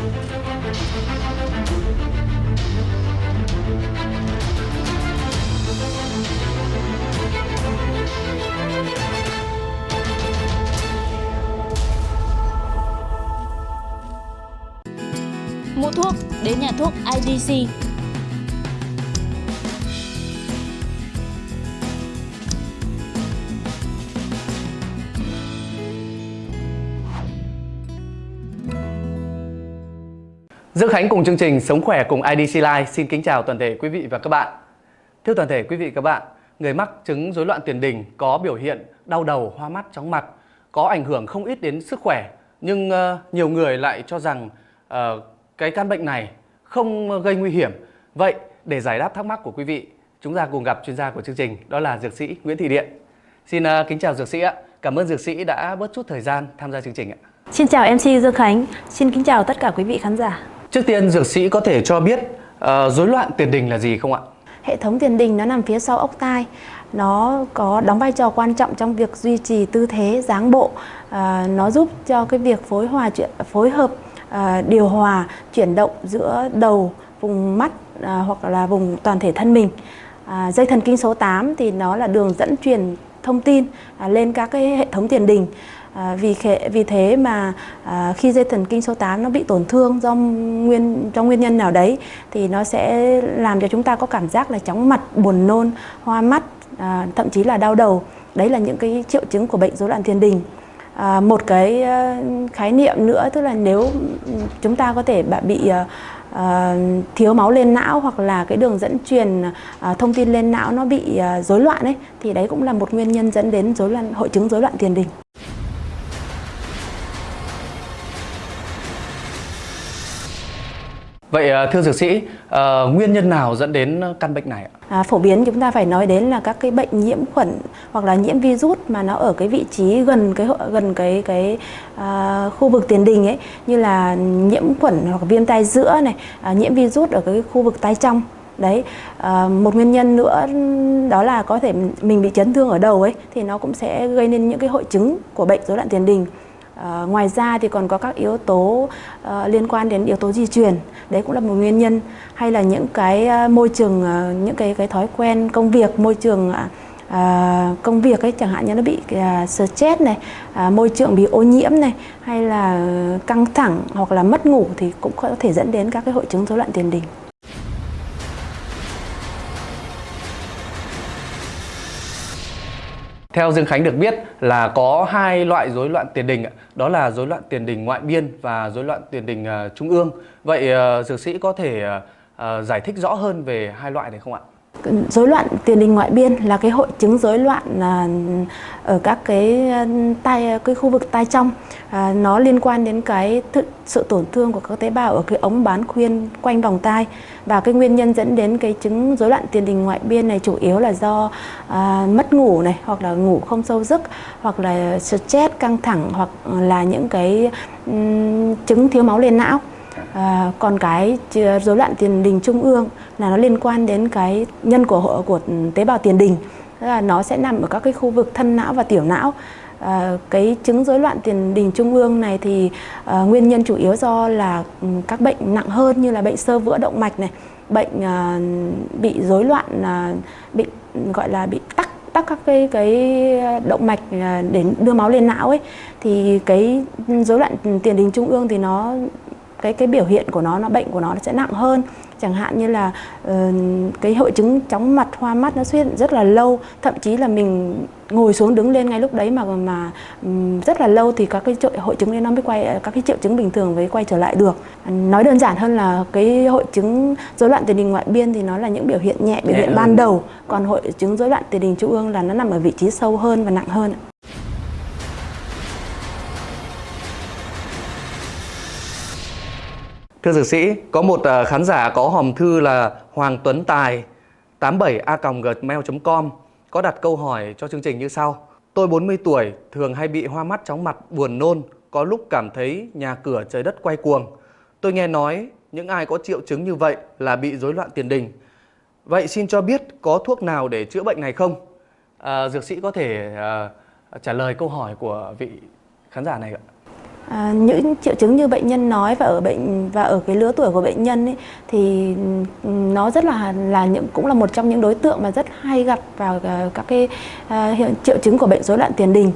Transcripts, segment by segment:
Mua thuốc đến nhà thuốc IDC. Dương Khánh cùng chương trình Sống khỏe cùng IDC Life xin kính chào toàn thể quý vị và các bạn. Thưa toàn thể quý vị và các bạn, người mắc chứng rối loạn tiền đình có biểu hiện đau đầu, hoa mắt, chóng mặt, có ảnh hưởng không ít đến sức khỏe, nhưng uh, nhiều người lại cho rằng uh, cái căn bệnh này không gây nguy hiểm. Vậy để giải đáp thắc mắc của quý vị, chúng ta cùng gặp chuyên gia của chương trình, đó là dược sĩ Nguyễn Thị Điện. Xin uh, kính chào dược sĩ ạ. Cảm ơn dược sĩ đã bớt chút thời gian tham gia chương trình ạ. Xin chào MC Dương Khánh, xin kính chào tất cả quý vị khán giả. Trước tiên dược sĩ có thể cho biết uh, rối loạn tiền đình là gì không ạ? Hệ thống tiền đình nó nằm phía sau ốc tai. Nó có đóng vai trò quan trọng trong việc duy trì tư thế dáng bộ. À, nó giúp cho cái việc phối hòa chuyện phối hợp à, điều hòa chuyển động giữa đầu, vùng mắt à, hoặc là vùng toàn thể thân mình. À, dây thần kinh số 8 thì nó là đường dẫn truyền thông tin à, lên các cái hệ thống tiền đình. À, vì, vì thế mà à, khi dây thần kinh số 8 nó bị tổn thương do nguyên do nguyên nhân nào đấy thì nó sẽ làm cho chúng ta có cảm giác là chóng mặt, buồn nôn, hoa mắt, à, thậm chí là đau đầu. Đấy là những cái triệu chứng của bệnh rối loạn tiền đình. À, một cái à, khái niệm nữa tức là nếu chúng ta có thể bị à, à, thiếu máu lên não hoặc là cái đường dẫn truyền à, thông tin lên não nó bị rối rối loạn ấy thì đấy cũng là một nguyên nhân dẫn đến rối loạn hội chứng rối loạn tiền đình. Vậy à, thưa dược sĩ, à, nguyên nhân nào dẫn đến căn bệnh này ạ? À, phổ biến chúng ta phải nói đến là các cái bệnh nhiễm khuẩn hoặc là nhiễm virus mà nó ở cái vị trí gần cái gần cái cái uh, khu vực tiền đình ấy như là nhiễm khuẩn hoặc viêm tai giữa này, uh, nhiễm virus ở cái khu vực tai trong đấy à, một nguyên nhân nữa đó là có thể mình bị chấn thương ở đầu ấy thì nó cũng sẽ gây nên những cái hội chứng của bệnh rối loạn tiền đình À, ngoài ra thì còn có các yếu tố uh, liên quan đến yếu tố di truyền. Đấy cũng là một nguyên nhân. Hay là những cái ờ, môi trường uh, những cái cái thói quen công việc môi trường uh, công việc ấy chẳng hạn như nó bị uh, stress này uh, môi trường bị ô nhiễm này hay là căng thẳng hoặc là mất ngủ thì cũng có thể dẫn đến các cái hội chứng rối loạn tiền đình. Theo Dương Khánh được biết là có hai loại rối loạn tiền đình, đó là rối loạn tiền đình ngoại biên và rối loạn tiền đình à, trung ương. Vậy à, dược sĩ có thể à, giải thích rõ hơn về hai loại này không ạ? Rối loạn tiền đình ngoại biên là cái hội chứng rối loạn à, ở các cái à, tai à, cái khu vực tai trong. À, nó liên quan đến cái th sự tổn thương của các tế bào ở cái ống bán khuyên quanh vòng tai. Và cái nguyên nhân dẫn đến cái chứng rối loạn tiền đình ngoại biên này chủ yếu là do à, mất ngủ này hoặc là ngủ không sâu giấc hoặc là stress căng thẳng hoặc là những cái um, chứng thiếu máu lên não. À, còn cái rối loạn tiền đình trung ương là nó liên quan đến cái nhân của của tế bào tiền đình. Tức là nó sẽ nằm ở các cái khu vực thân não và tiểu não. À, cái chứng rối loạn tiền đình trung ương này thì à, nguyên nhân chủ yếu do là ừ, các bệnh nặng hơn như là bệnh sơ vữa động mạch này bệnh à, bị rối loạn à, bị gọi là bị tắc tắc các cái cái động mạch à, để đưa máu lên não ấy. Thì cái rối loạn tiền đình trung ương thì nó cái cái biểu hiện của nó nó bệnh của nó sẽ nặng hơn. Chẳng hạn như là uh, cái hội chứng chóng mặt hoa mắt nó xuất hiện rất là lâu. Thậm chí là mình ngồi xuống đứng lên ngay lúc đấy mà mà um, rất là lâu thì các cái hội chứng đấy nó mới quay các cái triệu chứng bình thường mới quay trở lại được. Nói đơn giản hơn là cái hội chứng rối loạn tiền đình ngoại biên thì nó là những biểu hiện nhẹ biểu hiện ban đầu. Còn hội chứng rối loạn tiền đình trung ương là nó nằm ở vị trí sâu hơn và nặng hơn Thưa dược sĩ, có một ờ, khán giả có hòm thư là Hoàng Tuấn Tài 87a.gmail.com có đặt câu hỏi cho chương trình như sau. Tôi 40 tuổi, thường hay bị hoa mắt chóng mặt, buồn nôn, có lúc cảm thấy nhà cửa trời đất quay cuồng. Tôi nghe nói những ai có triệu chứng như vậy là bị rối loạn tiền đình. Vậy xin cho biết có thuốc nào để chữa bệnh này không? À, dược sĩ có thể à, trả lời câu hỏi của vị khán giả này ạ. À, những triệu chứng như bệnh nhân nói và ở bệnh và ở cái lứa tuổi của bệnh nhân ấy, thì ừ, nó rất là là những cũng là một trong những đối tượng mà rất hay gặp vào à, các cái à, hiện triệu chứng của bệnh rối loạn tiền đình.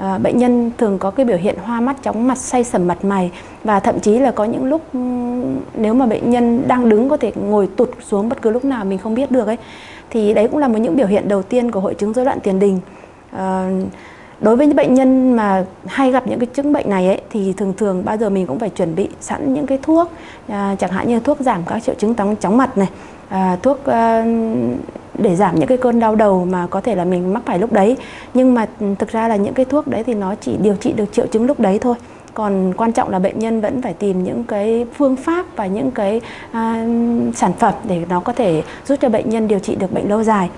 À, bệnh nhân thường có cái biểu hiện hoa mắt, chóng mặt, say sầm mặt mày và thậm chí là có những lúc ừ, nếu mà bệnh nhân đang đứng có thể ngồi tụt xuống bất cứ lúc nào mình không biết được ấy thì đấy cũng là một những biểu hiện đầu tiên của hội chứng rối loạn tiền đình. À, đối với những bệnh nhân mà hay gặp những cái chứng bệnh này ấy thì thường thường bao giờ mình cũng phải chuẩn bị sẵn những cái thuốc à, chẳng hạn như thuốc giảm các triệu chứng tóng chóng mặt này à, thuốc à, để giảm những cái cơn đau đầu mà có thể là mình mắc phải lúc đấy. Nhưng mà ừ, thực ra là những cái thuốc đấy thì nó chỉ điều trị được triệu chứng lúc đấy thôi. Còn quan trọng là bệnh nhân vẫn phải tìm những cái phương pháp và những cái à, sản phẩm để nó có thể giúp cho bệnh nhân điều trị được bệnh lâu dài.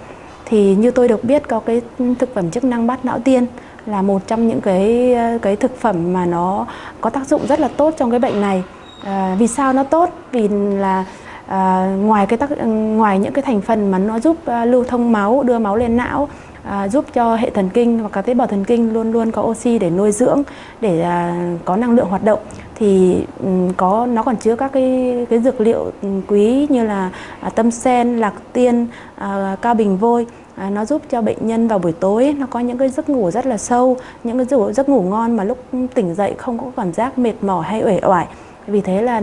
Thì như tôi được biết có cái thực phẩm chức năng bát não tiên là một trong những cái ờ, cái thực phẩm mà nó có tác dụng rất là tốt trong cái bệnh này. À, vì sao nó tốt? Vì là à, ngoài cái tác ngoài những cái thành phần mà nó giúp à, lưu thông máu đưa máu lên não à, giúp cho hệ thần kinh và các tế bào thần kinh luôn luôn có oxy để nuôi dưỡng để à, có năng lượng hoạt động thì ừ, có nó còn chứa các cái cái dược liệu ừ, quý như là à, tâm sen lạc tiên à, cao bình vôi à, nó giúp cho bệnh nhân vào buổi tối nó có những cái giấc ngủ rất là sâu những cái giấc, giấc ngủ ngon mà lúc tỉnh dậy không có cảm giác mệt mỏi hay uể oải vì thế là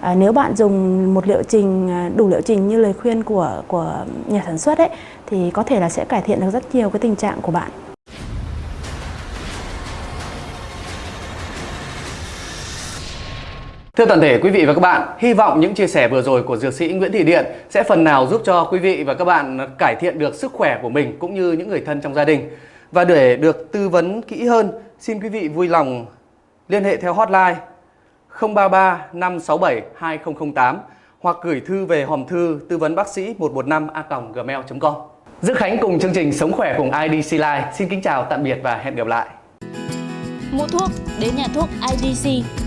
à, nếu bạn dùng một liệu trình à, đủ liệu trình như lời khuyên của của nhà sản xuất ấy thì có thể là sẽ cải thiện được rất nhiều cái tình trạng của bạn. Thưa toàn thể quý vị và các bạn, hy vọng những chia sẻ vừa rồi của dược sĩ Nguyễn Thị Điện sẽ phần nào giúp cho quý vị và các bạn cải thiện được sức khỏe của mình cũng như những người thân trong gia đình. Và để được tư vấn kỹ hơn, xin quý vị vui lòng liên hệ theo hotline 033 567 2008 hoặc gửi thư về hòm thư tư vấn bác sĩ 115 a gmail.com. Dư Khánh cùng chương trình Sống khỏe cùng IDC Live xin kính chào tạm biệt và hẹn gặp lại. Mua thuốc đến nhà thuốc IDC